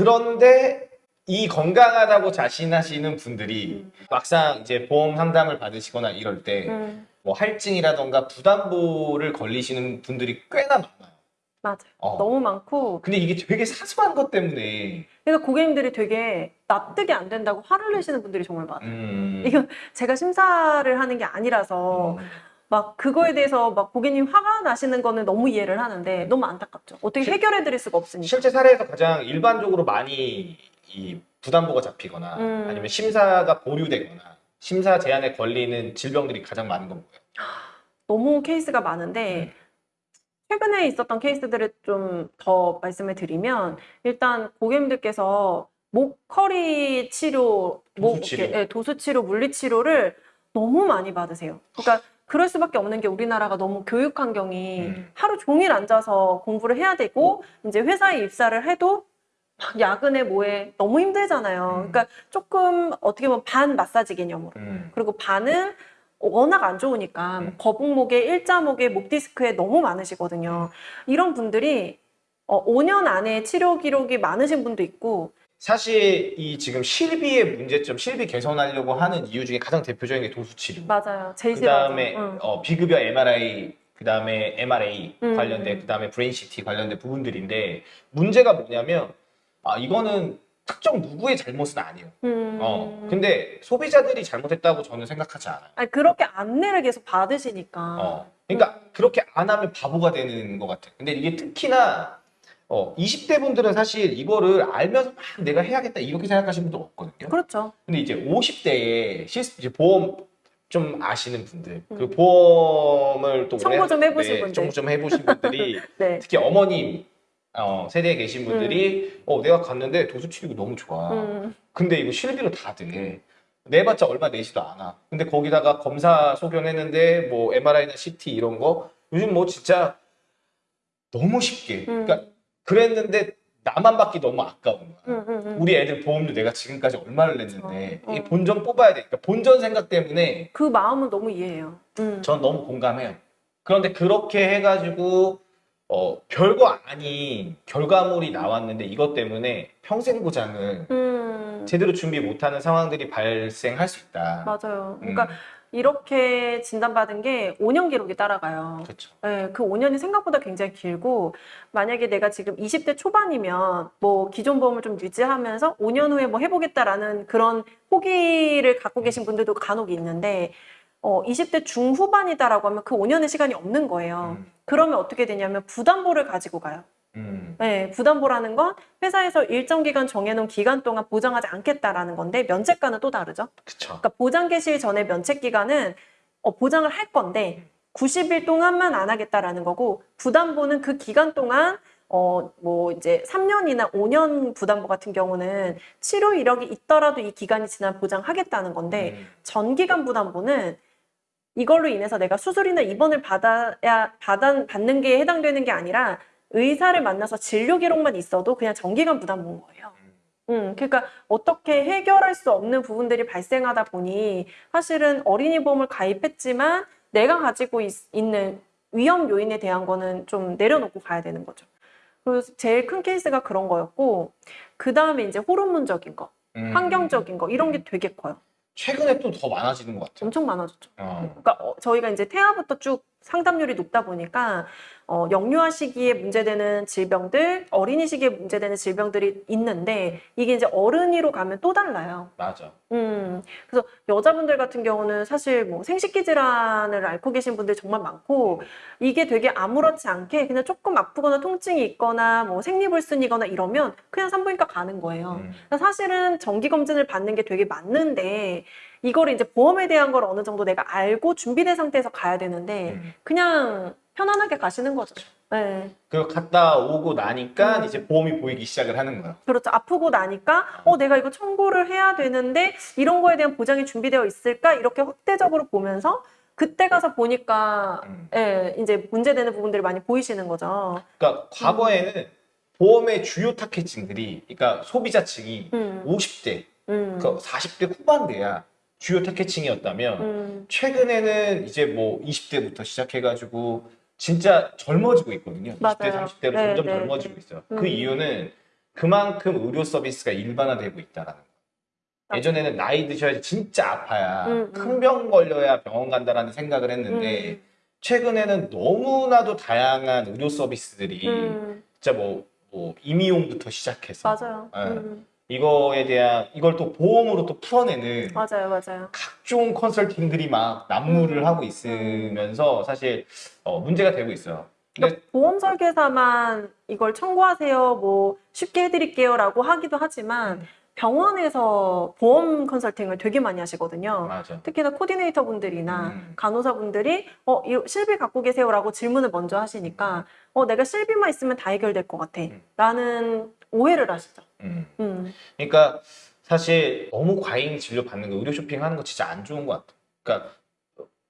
그런데 이 건강하다고 자신하시는 분들이 음. 막상 이제 보험 상담을 받으시거나 이럴 때뭐 음, 할증이라던가 부담보를 걸리시는 분들이 꽤나 많아요. 맞아요. 어. 너무 많고 근데 이게 되게 사소한 것 때문에 그러니까 고객님들이 되게 납득이 안 된다고 화를 내시는 분들이 정말 많아요. 음, 이거 제가 심사를 하는 게 아니라서 음, 막 그거에 대해서 막 고객님 화가 나시는 거는 너무 이해를 하는데 너무 안타깝죠. 어떻게 실- 해결해 드릴 수가 없으니까. 실제 사례에서 가장 일반적으로 많이 이 부담보가 잡히거나 음. 아니면 심사가 보류되거나 심사 제한에 걸리는 질병들이 가장 많은 건 뭐예요? 너무 케이스가 많은데 최근에 있었던 케이스들을 좀 더 말씀을 드리면 일단 고객님들께서 목허리 치료, 목 도수 치료. 이렇게, 예, 도수 치료, 물리 치료를 너무 많이 받으세요. 그러니까 그럴 수밖에 없는 게 우리나라가 너무 교육 환경이 음. 하루 종일 앉아서 공부를 해야 되고 이제 회사에 입사를 해도 막 야근에 뭐해 너무 힘들잖아요. 음. 그러니까 조금 어떻게 보면 반 마사지 개념으로 음. 그리고 반은 워낙 안 좋으니까 뭐 음. 거북목에 일자목에 목 디스크에 너무 많으시거든요. 이런 분들이 어, 5년 안에 치료 기록이 많으신 분도 있고 사실 이 지금 실비의 문제점, 실비 개선하려고 하는 이유 중에 가장 대표적인 게 도수 치료. 맞아요. 제일 그 싫어하죠. 다음에 응. 어, 비급여 MRI, 그 다음에 MRA 음. 관련된, 그 다음에 brain CT 관련된 부분들인데 문제가 뭐냐면 아 이거는 특정 누구의 잘못은 아니에요. 음. 어, 근데 소비자들이 잘못했다고 저는 생각하지 않아요. 아니, 그렇게 안내를 계속 받으시니까. 어, 그러니까 그렇게 안 하면 바보가 되는 것 같아요. 근데 이게 특히나 어, 20대 분들은 사실 이거를 알면서 막 내가 해야겠다 이렇게 생각하시는 분도 없거든요. 그렇죠. 근데 이제 50대에 시스, 이제 보험 좀 아시는 분들, 그 음. 보험을 또 청구 오래 좀 해보신 네, 분들. 청구 좀 해보신 분들이 네. 특히 어머님 어, 세대에 계신 분들이 어, 내가 갔는데 도수치료가 너무 좋아. 음. 근데 이거 실비로 다 돼. 내봤자 얼마 내지도 않아. 근데 거기다가 검사 소견했는데 뭐 MRI나 CT 이런 거 요즘 뭐 진짜 너무 쉽게. 음. 그러니까 그랬는데 나만 받기 너무 아까운 거야. 음, 음, 음. 우리 애들 보험료 내가 지금까지 얼마를 냈는데. 이 본전 뽑아야 되니까 본전 생각 때문에 그 마음은 너무 이해해요. 음. 전 너무 공감해요. 그런데 그렇게 해가지고 어, 별거 아닌 결과물이 나왔는데 이것 때문에 평생 보장을 음. 제대로 준비 못하는 상황들이 발생할 수 있다. 맞아요. 음, 그러니까 이렇게 진단받은 게 5년 기록이 따라가요. 그렇죠. 네, 그 5년이 생각보다 굉장히 길고 만약에 내가 지금 20대 초반이면 뭐 기존 보험을 좀 유지하면서 5년 후에 뭐 해보겠다라는 그런 포기를 갖고 계신 분들도 간혹 있는데 어, 20대 중후반이다라고 하면 그 5년의 시간이 없는 거예요. 음, 그러면 어떻게 되냐면 부담보를 가지고 가요. 음, 네, 부담보라는 건 회사에서 일정 기간 정해놓은 기간 동안 보장하지 않겠다라는 건데 면책과는 또 다르죠. 그쵸. 그러니까 보장 개시 전에 면책 기간은 어, 보장을 할 건데 90일 동안만 안 하겠다라는 거고 부담보는 그 기간 동안 어 뭐 이제 3년이나 5년 부담보 같은 경우는 치료 이력이 있더라도 이 기간이 지난 보장하겠다는 건데 음, 전기간 부담보는 이걸로 인해서 내가 수술이나 입원을 받아야 받아, 받는 게 해당되는 게 아니라 의사를 만나서 진료 기록만 있어도 그냥 전기간 부담보인 거예요. 음, 그러니까 어떻게 해결할 수 없는 부분들이 발생하다 보니 사실은 어린이 보험을 가입했지만 내가 가지고 있, 는 위험 요인에 대한 거는 좀 내려놓고 가야 되는 거죠. 그래서 제일 큰 케이스가 그런 거였고 그 다음에 이제 호르몬적인 거, 음. 환경적인 거 이런 게 되게 커요. 최근에 또 더 많아지는 것 같아요. 엄청 많아졌죠. 어. 그러니까 어, 저희가 이제 태아부터 쭉 상담률이 높다 보니까 어, 영유아 시기에 문제되는 질병들, 어린이 시기에 문제되는 질병들이 있는데 이게 이제 어른이로 가면 또 달라요. 맞아. 음, 그래서 여자분들 같은 경우는 사실 뭐 생식기 질환을 앓고 계신 분들 정말 많고 이게 되게 아무렇지 않게 그냥 조금 아프거나 통증이 있거나 뭐 생리불순이거나 이러면 그냥 산부인과 가는 거예요. 음. 사실은 정기 검진을 받는 게 되게 맞는데 이거를 이제 보험에 대한 걸 어느 정도 내가 알고 준비된 상태에서 가야 되는데 음. 그냥 편안하게 가시는 거죠. 네. 그 갔다 오고 나니까 음. 이제 보험이 보이기 시작을 하는 거야. 그렇죠. 아프고 나니까 어 내가 이거 청구를 해야 되는데 이런 거에 대한 보장이 준비되어 있을까 이렇게 확대적으로 보면서 그때 가서 보니까 음. 예, 이제 문제되는 부분들이 많이 보이시는 거죠. 그러니까 과거에는 보험의 주요 타겟층들이, 그러니까 소비자 층이 음, 50대, 음, 그러니까 40대 후반대야 주요 타겟층이었다면 음, 최근에는 이제 뭐 20대부터 시작해가지고 진짜 젊어지고 있거든요. 20대, 맞아요. 30대로 네, 점점 네, 젊어지고 네. 있어요. 음. 그 이유는 그만큼 의료 서비스가 일반화되고 있다라는 거. 맞아. 예전에는 나이 드셔야 진짜 아파야 음, 음. 큰병 걸려야 병원 간다라는 생각을 했는데 음, 최근에는 너무나도 다양한 의료 서비스들이 음, 진짜 뭐, 뭐 임의용부터 시작해서 맞아요. 예. 음, 이거에 대한 이걸 또 보험으로 또 풀어내는 맞아요, 맞아요. 각종 컨설팅들이 막 난무를 하고 있으면서 사실 어, 문제가 되고 있어요. 근데 그러니까 보험 설계사만 이걸 청구하세요, 뭐 쉽게 해드릴게요 라고 하기도 하지만 음. 병원에서 보험 컨설팅을 되게 많이 하시거든요. 맞아. 특히나 코디네이터 분들이나 음. 간호사 분들이 어, 이 실비 갖고 계세요라고 질문을 먼저 하시니까 어, 내가 실비만 있으면 다 해결될 것 같아. 음. 라는 오해를 하시죠. 음. 음, 그러니까 사실 너무 과잉 진료 받는 거 의료 쇼핑하는 거 진짜 안 좋은 것 같아. 그러니까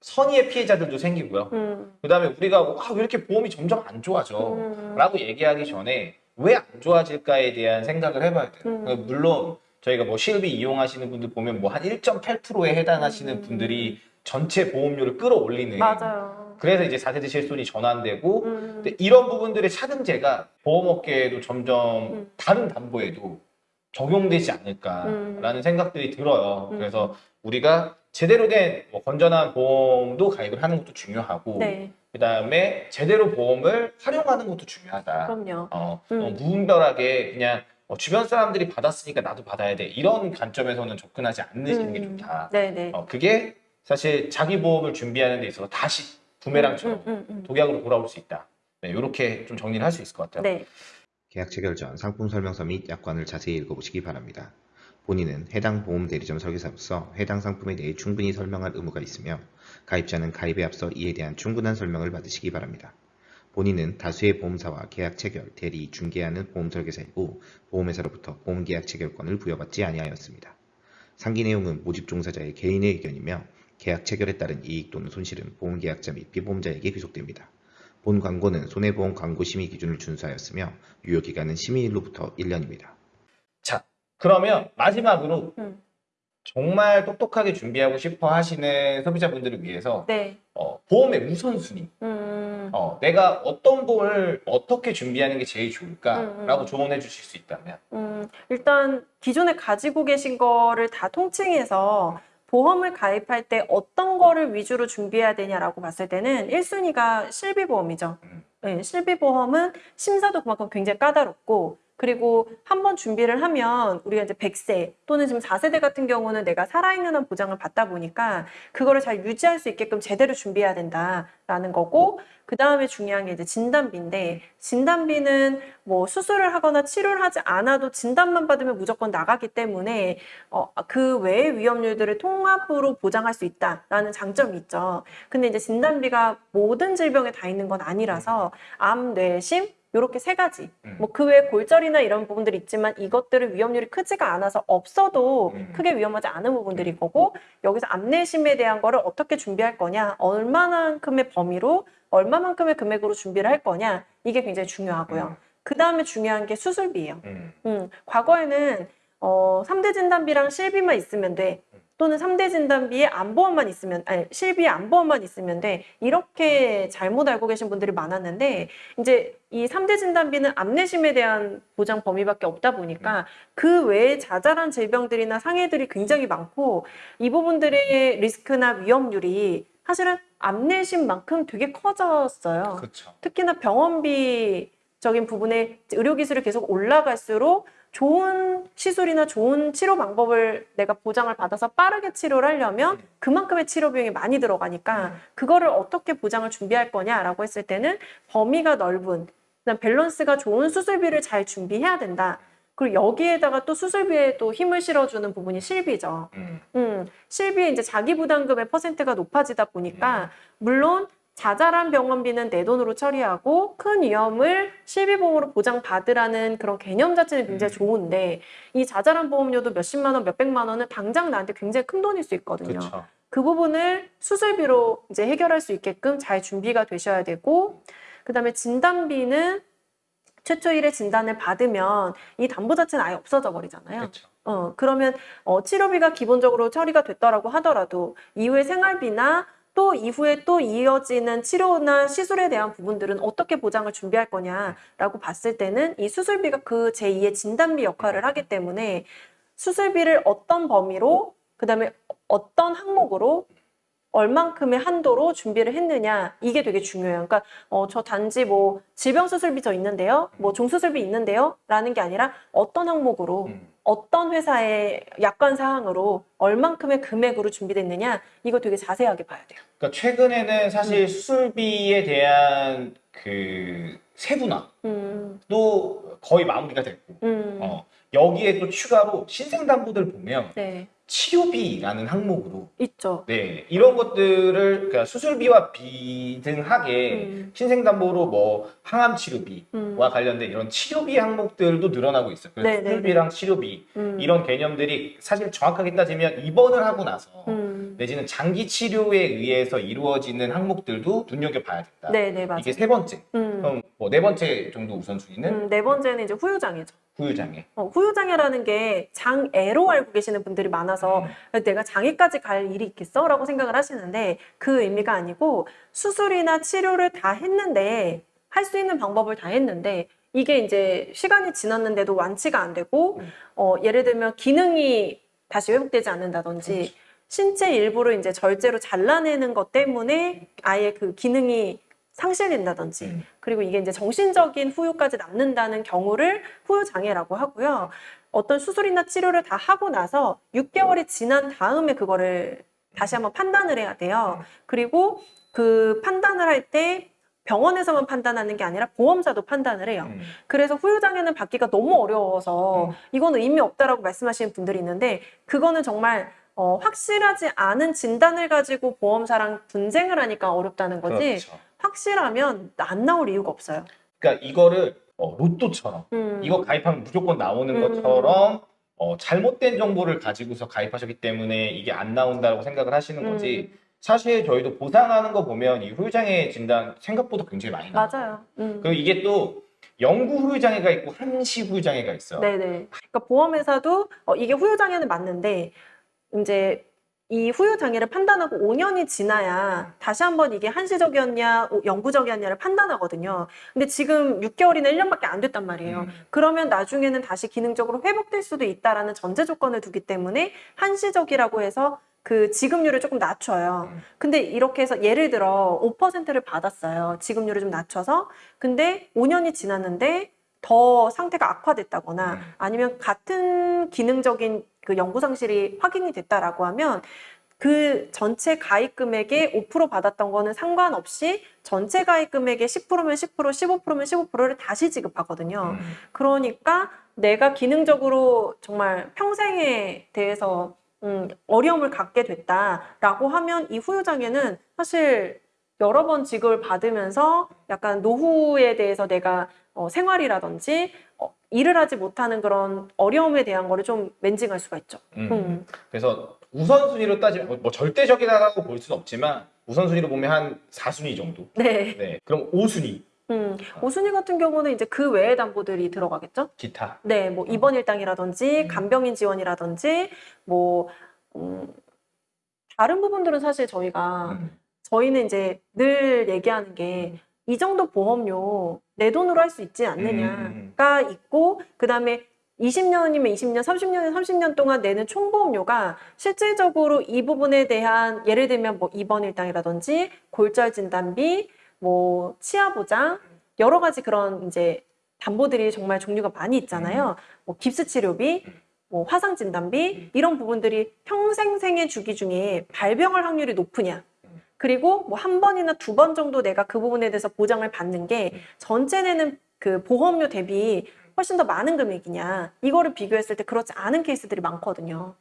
선의의 피해자들도 생기고요. 음, 그다음에 우리가 아, 왜 이렇게 보험이 점점 안 좋아져? 음, 라고 얘기하기 전에 왜 안 좋아질까에 대한 생각을 해봐야 돼요. 음. 그러니까 물론 저희가 뭐 실비 이용하시는 분들 보면 뭐 한 1.8%에 해당하시는 음. 분들이 전체 보험료를 끌어올리는 맞아요. 그래서 이제 4세대 실손이 전환되고 음, 이런 부분들의 차등제가 보험업계에도 점점 음. 다른 담보에도 적용되지 않을까라는 음. 생각들이 들어요. 음. 그래서 우리가 제대로 된 뭐 건전한 보험도 가입을 하는 것도 중요하고 네, 그다음에 제대로 보험을 활용하는 것도 중요하다. 그럼요. 어, 음. 어, 무분별하게 그냥 어, 주변 사람들이 받았으니까 나도 받아야 돼 이런 관점에서는 접근하지 게 음, 좋다. 네, 네. 어, 그게 사실 자기 보험을 준비하는 데 있어서 다시 부메랑처럼 음, 음, 음, 독약으로 돌아올 수 있다. 네, 이렇게 좀 정리를 할 수 있을 것 같아요. 네. 계약 체결 전 상품 설명서 및 약관을 자세히 읽어보시기 바랍니다. 본인은 해당 보험 대리점 설계사로서 해당 상품에 대해 충분히 설명할 의무가 있으며 가입자는 가입에 앞서 이에 대한 충분한 설명을 받으시기 바랍니다. 본인은 다수의 보험사와 계약 체결, 대리, 중개하는 보험 설계사이고 보험회사로부터 보험 계약 체결권을 부여받지 아니하였습니다. 상기 내용은 모집 종사자의 개인의 의견이며 계약 체결에 따른 이익 또는 손실은 보험 계약자 및 피보험자에게 귀속됩니다. 본 광고는 손해보험 광고 심의 기준을 준수하였으며 유효 기간은 심의일로부터 1년입니다. 자, 그러면 마지막으로 음. 정말 똑똑하게 준비하고 싶어 하시는 소비자분들을 위해서 네. 어, 보험의 우선순위, 음, 어, 내가 어떤 보험을 어떻게 준비하는 게 제일 좋을까라고 음, 음. 조언해 주실 수 있다면 음, 일단 기존에 가지고 계신 거를 다 통칭해서 보험을 가입할 때 어떤 거를 위주로 준비해야 되냐라고 봤을 때는 1순위가 실비보험이죠. 음. 네, 실비보험은 심사도 그만큼 굉장히 까다롭고 그리고 한 번 준비를 하면 우리가 이제 100세 또는 지금 4세대 같은 경우는 내가 살아있는 한 보장을 받다 보니까 그거를 잘 유지할 수 있게끔 제대로 준비해야 된다라는 거고 그 다음에 중요한 게 이제 진단비인데 진단비는 뭐 수술을 하거나 치료를 하지 않아도 진단만 받으면 무조건 나가기 때문에 어, 그 외의 위험률들을 통합으로 보장할 수 있다라는 장점이 있죠. 근데 이제 진단비가 모든 질병에 다 있는 건 아니라서 암, 뇌 심 요렇게 세 가지. 음. 뭐그 외에 골절이나 이런 부분들이 있지만 이것들은 위험률이 크지가 않아서 없어도 음. 크게 위험하지 않은 부분들이 거고 여기서 암내심에 대한 거를 어떻게 준비할 거냐, 얼마만큼의 범위로 얼마만큼의 금액으로 준비를 할 거냐 이게 굉장히 중요하고요. 음. 그 다음에 중요한 게 수술비예요. 음, 음, 과거에는 어, 3대 진단비랑 실비만 있으면 돼. 또는 3대 진단비에 안보험만 있으면, 아니, 실비에 안보험만 있으면 돼. 이렇게 잘못 알고 계신 분들이 많았는데, 이제 이 3대 진단비는 암내심에 대한 보장 범위밖에 없다 보니까 그 외에 자잘한 질병들이나 상해들이 굉장히 많고, 이 부분들의 리스크나 위험률이 사실은 암내심만큼 되게 커졌어요. 그렇죠. 특히나 병원비 적인 부분에 의료기술이 계속 올라갈수록 좋은 시술이나 좋은 치료 방법을 내가 보장을 받아서 빠르게 치료를 하려면 음. 그만큼의 치료 비용이 많이 들어가니까 그거를 어떻게 보장을 준비할 거냐라고 했을 때는 범위가 넓은 그다음 밸런스가 좋은 수술비를 잘 준비해야 된다. 그리고 여기에다가 또 수술비에 또 힘을 실어주는 부분이 실비죠. 음, 음, 실비의 이제 자기 부담금의 퍼센트가 높아지다 보니까 물론 자잘한 병원비는 내 돈으로 처리하고 큰 위험을 실비보험으로 보장받으라는 그런 개념 자체는 굉장히 음. 좋은데 이 자잘한 보험료도 몇십만 원, 몇백만 원은 당장 나한테 굉장히 큰 돈일 수 있거든요. 그렇죠. 그 부분을 수술비로 이제 해결할 수 있게끔 잘 준비가 되셔야 되고 그다음에 진단비는 최초 일에 진단을 받으면 이 담보 자체는 아예 없어져 버리잖아요. 그렇죠. 어, 그러면 어, 치료비가 기본적으로 처리가 됐더라고 하더라도 이후에 생활비나 또 이후에 또 이어지는 치료나 시술에 대한 부분들은 어떻게 보장을 준비할 거냐라고 봤을 때는 이 수술비가 그 제2의 진단비 역할을 하기 때문에 수술비를 어떤 범위로 그 다음에 어떤 항목으로 얼만큼의 한도로 준비를 했느냐 이게 되게 중요해요. 그러니까 어, 저 단지 뭐 질병 수술비 저 있는데요, 뭐 종수술비 있는데요 라는 게 아니라 어떤 항목으로 음. 어떤 회사의 약관 사항으로 얼만큼의 금액으로 준비됐느냐 이거 되게 자세하게 봐야 돼요. 그러니까 최근에는 음. 사실 수술비에 대한 그 세분화도 음, 거의 마무리가 됐고 음, 어, 여기에 또 추가로 신생담보들 보면 네, 치료비라는 항목으로. 있죠. 네. 이런 것들을 그러니까 수술비와 비등하게 음, 신생담보로 뭐 항암 치료비와 음, 관련된 이런 치료비 항목들도 늘어나고 있어요. 그래서 네, 네, 수술비랑 치료비 음, 이런 개념들이 사실 정확하게 따지면 입원을 하고 나서 음, 내지는 장기 치료에 의해서 이루어지는 항목들도 눈여겨봐야 된다. 네, 네, 맞아요. 이게 세 번째. 음, 그럼 뭐 네 번째 정도 우선순위는 음, 네 번째는 이제 후유장애죠. 후유장애. 어, 후유장애라는 게 장애로 알고 계시는 분들이 많아서 음. 내가 장애까지 갈 일이 있겠어? 라고 생각을 하시는데 그 의미가 아니고 수술이나 치료를 다 했는데 할 수 있는 방법을 다 했는데 이게 이제 시간이 지났는데도 완치가 안 되고 음. 어, 예를 들면 기능이 다시 회복되지 않는다든지 신체 일부를 이제 절제로 잘라내는 것 때문에 아예 그 기능이 상실된다든지 음. 그리고 이게 이제 정신적인 후유까지 남는다는 경우를 후유 장애라고 하고요. 어떤 수술이나 치료를 다 하고 나서 6개월이 지난 다음에 그거를 다시 한번 판단을 해야 돼요. 그리고 그 판단을 할때 병원에서만 판단하는 게 아니라 보험사도 판단을 해요. 음. 그래서 후유장애는 받기가 너무 어려워서 음. 이거는 의미 없다라고 말씀하시는 분들이 있는데 그거는 정말 어, 확실하지 않은 진단을 가지고 보험사랑 분쟁을 하니까 어렵다는 거지 그렇죠. 확실하면 안 나올 이유가 없어요. 그러니까 이거를 어, 로또처럼 음. 이거 가입하면 무조건 나오는 음. 것처럼 어, 잘못된 정보를 가지고서 가입하셨기 때문에 이게 안 나온다고 생각을 하시는 거지. 음, 사실 저희도 보상하는 거 보면 이 후유장애 진단 생각보다 굉장히 많이 나와요. 맞아요. 음. 그리고 이게 또 영구 후유장애가 있고 한시 후유장애가 있어요. 네네. 그러니까 보험회사도 어, 이게 후유장애는 맞는데 이제 이 후유 장애를 판단하고 5년이 지나야 다시 한번 이게 한시적이었냐, 오- 영구적이었냐를 판단하거든요. 근데 지금 6개월이나 1년밖에 안 됐단 말이에요. 음. 그러면 나중에는 다시 기능적으로 회복될 수도 있다라는 전제 조건을 두기 때문에 한시적이라고 해서 그 지급률을 조금 낮춰요. 음. 근데 이렇게 해서 예를 들어 5%를 받았어요. 지급률을 좀 낮춰서. 근데 5년이 지났는데 더 상태가 악화됐다거나 음. 아니면 같은 기능적인 그 연구 상실이 확인이 됐다라고 하면 그 전체 가입 금액의 5% 받았던 거는 상관없이 전체 가입 금액의 10%면 10%, 15%면 15%를 다시 지급하거든요. 음. 그러니까 내가 기능적으로 정말 평생에 대해서 음, 어려움을 갖게 됐다라고 하면 이 후유장애는 사실 여러 번 지급을 받으면서 약간 노후에 대해서 내가 어, 생활이라든지 어, 일을 하지 못하는 그런 어려움에 대한 거를 좀 멘징할 수가 있죠. 음. 음. 그래서 우선순위로 따지면 뭐- 뭐 절대적이다라고 볼 수는 없지만 우선순위로 보면 한 4순위 정도. 네. 네. 그럼 5순위 음. 오순위 같은 경우는 이제 그 외의 담보들이 들어가겠죠? 기타. 네, 뭐 입원 일당이라든지 음. 간병인 지원이라든지 뭐 음, 다른 부분들은 사실 저희가 음. 저희는 이제 늘 얘기하는 게 이 정도 보험료 내 돈으로 할 수 있지 않느냐가 있고 그 다음에 20년이면 20년, 30년이면 30년 동안 내는 총보험료가 실질적으로 이 부분에 대한 예를 들면 뭐 입원 일당이라든지 골절 진단비, 뭐 치아 보장 여러 가지 그런 이제 담보들이 정말 종류가 많이 있잖아요. 뭐 깁스 치료비, 뭐 화상 진단비 이런 부분들이 평생 생애 주기 중에 발병할 확률이 높으냐. 그리고 뭐 한 번이나 두 번 정도 내가 그 부분에 대해서 보장을 받는 게 전체 내는 그 보험료 대비 훨씬 더 많은 금액이냐. 이거를 비교했을 때 그렇지 않은 케이스들이 많거든요.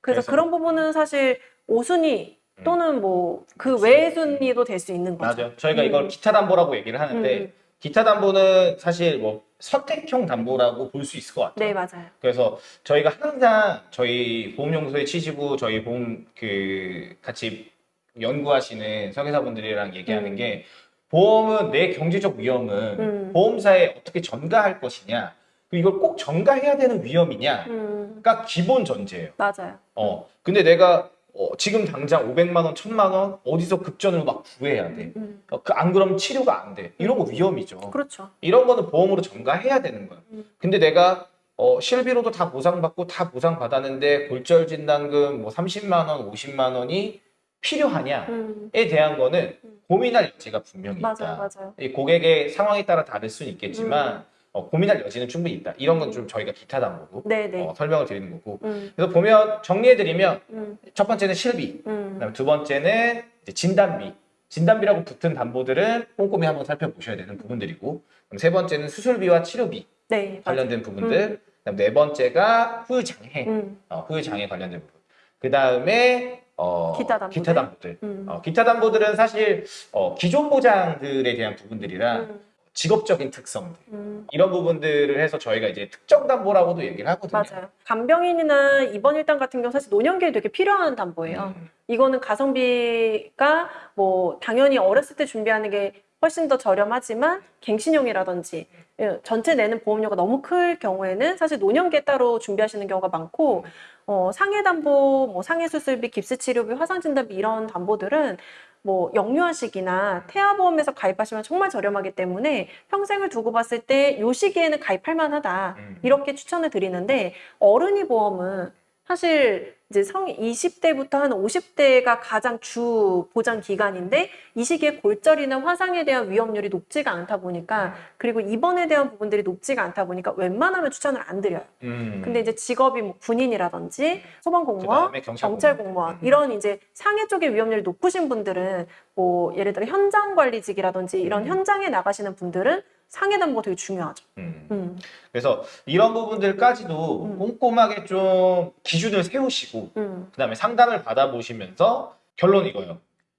그래서 그래서- 그런 부분은 사실 5순위 또는 뭐그 그치. 외의 순위도 될 수 있는 거죠. 맞아요. 저희가 음. 이걸 기타 담보라고 얘기를 하는데 음, 음. 기타 담보는 사실 뭐 선택형 담보라고 볼 수 있을 것 같아요. 네, 맞아요. 그래서 저희가 항상 저희 보험연구소에 치시고 저희 보험 그 같이 연구하시는 설계사분들이랑 얘기하는 음. 게 보험은 내 경제적 위험은 음. 보험사에 어떻게 전가할 것이냐 이걸 꼭 전가해야 되는 위험이냐가 음, 기본 전제예요. 맞아요. 어 근데 내가 어, 지금 당장 500만 원, 1000만 원 어디서 급전을 막 구해야 돼. 음. 어, 그 안 그러면 치료가 안 돼. 이런 거 위험이죠. 그렇죠. 이런 거는 보험으로 전가해야 되는 거야. 음. 근데 내가 어, 실비로도 다 보상받고 다 보상받았는데 골절 진단금 뭐 30만 원, 50만 원이 필요하냐에 음. 대한 거는 음. 고민할 여지가 분명히 맞아요, 있다. 맞아요. 이 고객의 상황에 따라 다를 수는 있겠지만 음. 어, 고민할 여지는 충분히 있다. 이런 건 좀 저희가 기타 담보로 네네. 어, 설명을 드리는 거고. 음. 그래서 보면 정리해드리면 음. 첫 번째는 실비, 음. 그다음에 두 번째는 진단비. 진단비라고 붙은 담보들은 꼼꼼히 한번 살펴보셔야 되는 부분들이고, 그럼 세 번째는 수술비와 치료비 네. 맞아요. 관련된 부분들, 그다음 네 번째가 후유장애, 음. 어, 후유장애 관련된 부분. 그 다음에 어, 기타 담보들. 기타 담보들. 음. 어, 기타 담보들은 사실 어, 기존 보장들에 대한 부분들이라 음. 직업적인 특성들 음. 이런 부분들을 해서 저희가 이제 특정 담보라고도 얘기를 하거든요. 맞아요. 간병인이나 입원 일당 같은 경우 사실 노년기에 되게 필요한 담보예요. 음, 이거는 가성비가 뭐 당연히 어렸을 때 준비하는 게 훨씬 더 저렴하지만 갱신형이라든지 예, 전체 내는 보험료가 너무 클 경우에는 사실 노년기에 따로 준비하시는 경우가 많고 어, 상해 담보, 뭐 상해 수술비, 깁스 치료비, 화상 진단비 이런 담보들은 뭐 영유아식이나 태아보험에서 가입하시면 정말 저렴하기 때문에 평생을 두고 봤을 때 요 시기에는 가입할 만하다. 음. 이렇게 추천을 드리는데 어른이 보험은 사실 이제 성 20대부터 한 50대가 가장 주 보장 기간인데 이 시기에 골절이나 화상에 대한 위험률이 높지가 않다 보니까 그리고 입원에 대한 부분들이 높지가 않다 보니까 웬만하면 추천을 안 드려요. 음. 근데 이제 직업이 뭐 군인이라든지 소방공무원, 그다음에 경찰 경찰 공무원. 공무원 음. 이런 이제 상해 쪽의 위험률이 높으신 분들은 뭐 예를 들어 현장 관리직이라든지 이런 음. 현장에 나가시는 분들은 상해 담보 되게 중요하죠. 음. 음, 그래서 이런 부분들까지도 음. 꼼꼼하게 좀 기준을 세우시고 음, 그다음에 상담을 받아보시면서 결론 이거예요.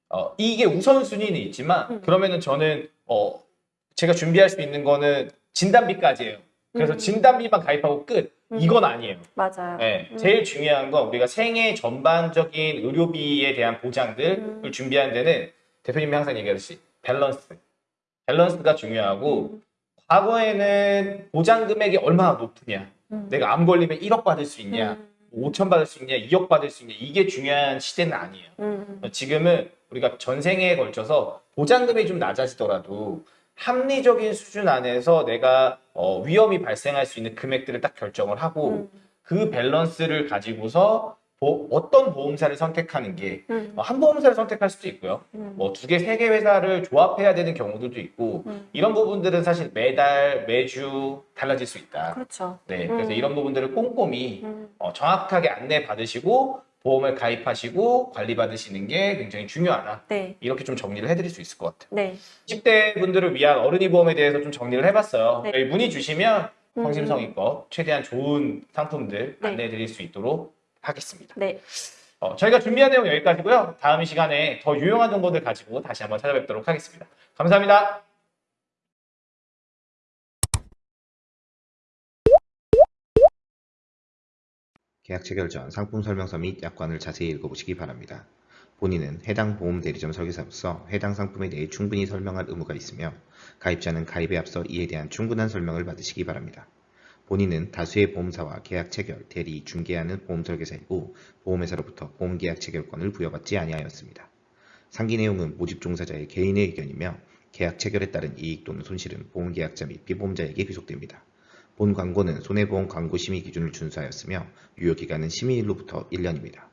어, 이게 우선순위는 있지만 음. 그러면은 저는 어, 제가 준비할 수 있는 거는 진단비까지예요. 그래서 음. 진단비만 가입하고 끝. 음. 이건 아니에요. 맞아요. 네, 음. 제일 중요한 건 우리가 생애 전반적인 의료비에 대한 보장들을 음. 준비하는 데는 대표님이 항상 얘기하듯이 밸런스. 밸런스가 중요하고 음, 과거에는 보장 금액이 얼마나 높으냐. 음. 내가 암 걸리면 1억 받을 수 있냐. 음, 5천 받을 수 있냐, 2억 받을 수 있냐. 이게 중요한 시대는 아니에요. 음, 지금은 우리가 전 생애 걸쳐서 보장금이 좀 낮아지더라도 합리적인 수준 안에서 내가 어, 위험이 발생할 수 있는 금액들을 딱 결정을 하고 음, 그 밸런스를 가지고서 보- 어떤 보험사를 선택하는 게 음, 어, 한 보험사를 선택할 수도 있고요. 음, 뭐두 개, 세 개 회사를 조합해야 되는 경우들도 있고 음. 이런 부분들은 사실 매달, 매주 달라질 수 있다. 그렇죠. 네, 그래서 음. 이런 부분들을 꼼꼼히 음, 어, 정확하게 안내 받으시고 보험을 가입하시고 관리 받으시는 게 굉장히 중요하다. 네, 이렇게 좀 정리를 해드릴 수 있을 것 같아요. 네. 10대 분들을 위한 어른이 보험에 대해서 좀 정리를 해봤어요. 네. 문의 주시면 음, 성심성의껏 최대한 좋은 상품들 네. 안내해드릴 수 있도록 하겠습니다. 네, 어, 저희가 준비한 내용 여기까지고요. 다음 시간에 더 유용한 정보들 가지고 다시 한번 찾아뵙도록 하겠습니다. 감사합니다. 계약 체결 전 상품 설명서 및 약관을 자세히 읽어보시기 바랍니다. 본인은 해당 보험 대리점 설계사로서 해당 상품에 대해 충분히 설명할 의무가 있으며 가입자는 가입에 앞서 이에 대한 충분한 설명을 받으시기 바랍니다. 본인은 다수의 보험사와 계약 체결, 대리, 중개하는 보험 설계사이고 보험회사로부터 보험 계약 체결권을 부여받지 아니하였습니다. 상기 내용은 모집 종사자의 개인의 의견이며 계약 체결에 따른 이익 또는 손실은 보험 계약자 및 피보험자에게 귀속됩니다. 본 광고는 손해보험 광고 심의 기준을 준수하였으며 유효기간은 심의일로부터 1년입니다.